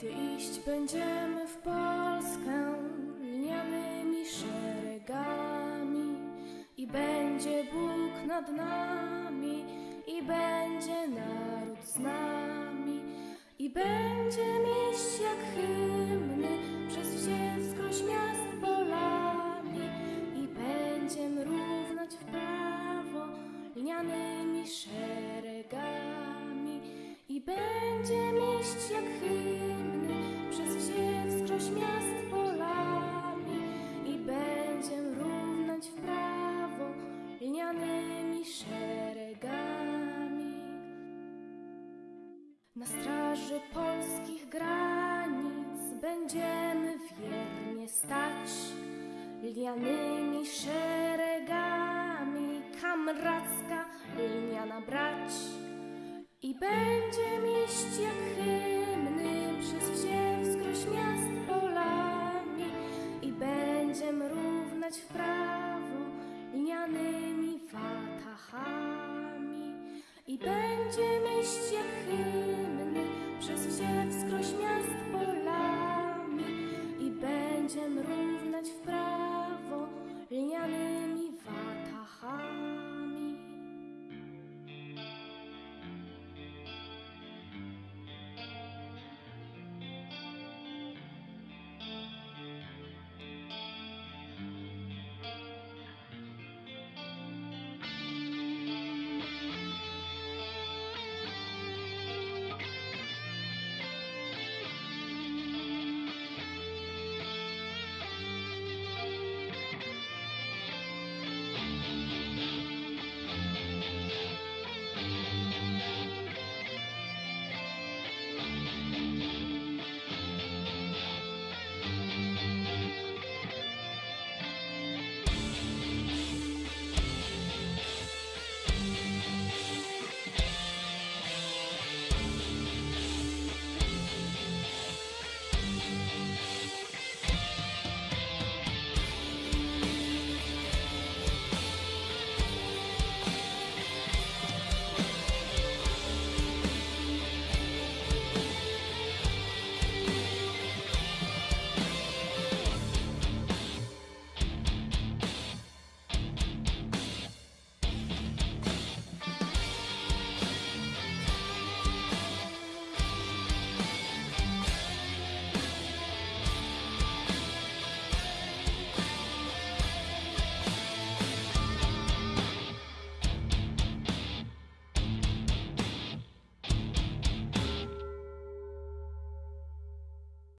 Gdy iść będziemy w Polskę lnianymi szeregami i będzie Bóg nad nami i będzie naród z nami i będzie iść jak hymny przez wsiewskroś miast polami i będziem równać w prawo lnianymi szeregami i będziem iść jak hymny Na straży polskich granic będziemy wiernie stać lnianymi szeregami, kamracka lniana brać i będziemy iść jak hymny przez wsiewskroś miast polami i będziem równać w prawo lnianymi watachami. I będziemy iść jak just you.